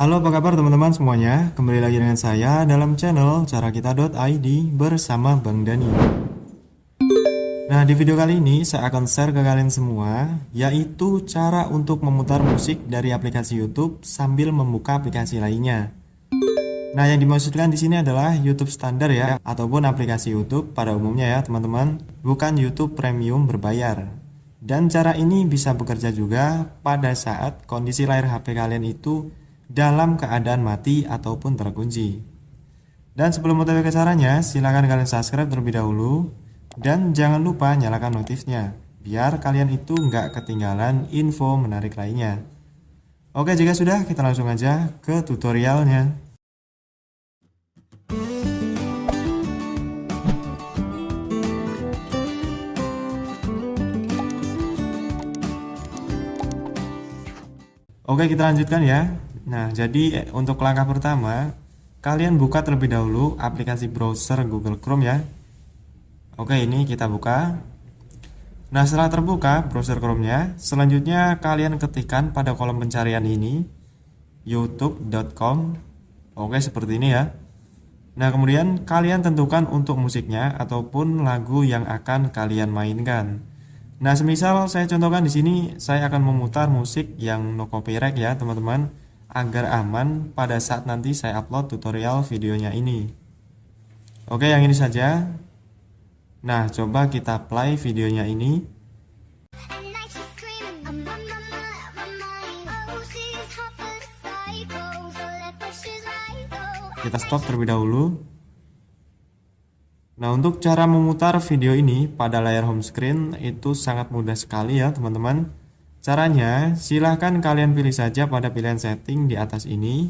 Halo apa kabar teman-teman semuanya? Kembali lagi dengan saya dalam channel carakita.id bersama Bang Dani. Nah di video kali ini saya akan share ke kalian semua Yaitu cara untuk memutar musik dari aplikasi YouTube sambil membuka aplikasi lainnya. Nah yang dimaksudkan di sini adalah YouTube standar ya Ataupun aplikasi YouTube pada umumnya ya teman-teman. Bukan YouTube Premium berbayar. Dan cara ini bisa bekerja juga pada saat kondisi layar HP kalian itu dalam keadaan mati ataupun terkunci. Dan sebelum mengetahui caranya, silahkan kalian subscribe terlebih dahulu dan jangan lupa nyalakan notifnya biar kalian itu nggak ketinggalan info menarik lainnya. Oke jika sudah kita langsung aja ke tutorialnya. Oke kita lanjutkan ya Nah jadi eh, untuk langkah pertama Kalian buka terlebih dahulu aplikasi browser Google Chrome ya. Oke ini kita buka. Nah setelah terbuka browser Chrome nya Selanjutnya kalian ketikkan pada kolom pencarian ini youtube.com Oke seperti ini ya. Nah kemudian kalian tentukan untuk musiknya Ataupun lagu yang akan kalian mainkan. Nah, semisal saya contohkan di sini, saya akan memutar musik yang no copyright ya, teman-teman, agar aman pada saat nanti saya upload tutorial videonya ini. Oke, yang ini saja. Nah, coba kita play videonya ini. Kita stop terlebih dahulu. Nah untuk cara memutar video ini pada layar home screen itu sangat mudah sekali ya teman-teman Caranya silahkan kalian pilih saja pada pilihan setting di atas ini.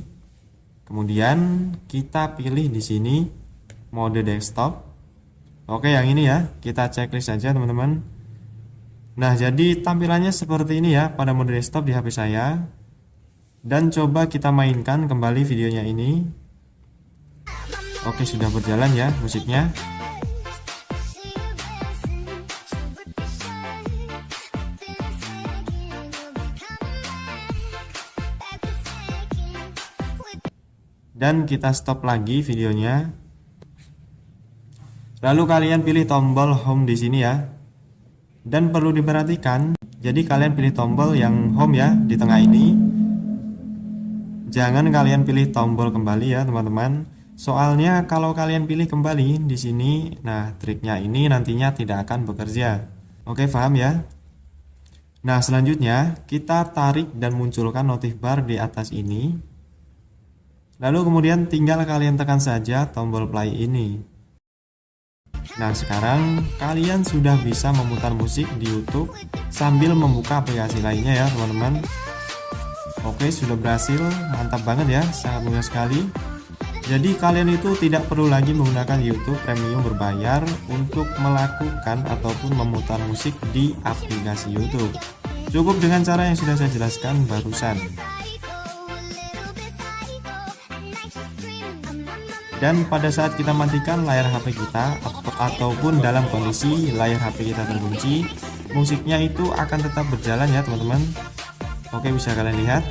Kemudian kita pilih di sini mode desktop. Oke yang ini ya. Kita checklist saja teman-teman. Nah jadi tampilannya seperti ini ya pada mode desktop di HP saya. Dan coba kita mainkan kembali videonya ini. Oke sudah berjalan ya musiknya dan kita stop lagi videonya. Lalu kalian pilih tombol home di sini ya. Dan perlu diperhatikan jadi kalian pilih tombol yang home ya di tengah ini. Jangan kalian pilih tombol kembali ya teman-teman. Soalnya kalau kalian pilih kembali di sini nah triknya ini nantinya tidak akan bekerja. Oke paham ya? Nah selanjutnya kita tarik dan munculkan notif bar di atas ini Lalu kemudian tinggal kalian tekan saja tombol play ini. Nah sekarang kalian sudah bisa memutar musik di YouTube sambil membuka aplikasi lainnya ya teman-teman. Oke sudah berhasil, mantap banget ya, sangat mudah sekali. Jadi kalian itu tidak perlu lagi menggunakan YouTube Premium berbayar untuk melakukan ataupun memutar musik di aplikasi YouTube. Cukup dengan cara yang sudah saya jelaskan barusan. Dan pada saat kita matikan layar HP kita ataupun dalam kondisi layar HP kita terkunci musiknya itu akan tetap berjalan ya teman-teman. Oke bisa kalian lihat.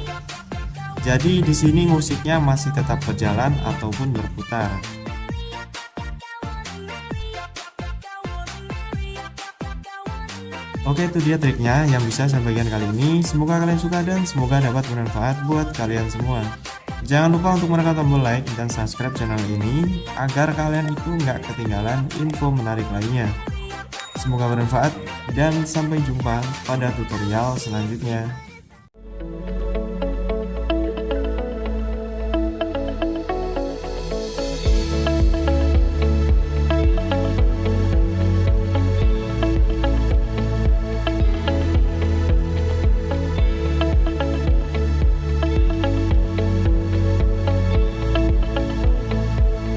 Jadi di sini musiknya masih tetap berjalan ataupun berputar. Oke itu dia triknya yang bisa saya bagikan kali ini. Semoga kalian suka dan semoga dapat bermanfaat buat kalian semua Jangan lupa untuk menekan tombol like dan subscribe channel ini agar kalian itu nggak ketinggalan info menarik lainnya. Semoga bermanfaat dan sampai jumpa pada tutorial selanjutnya.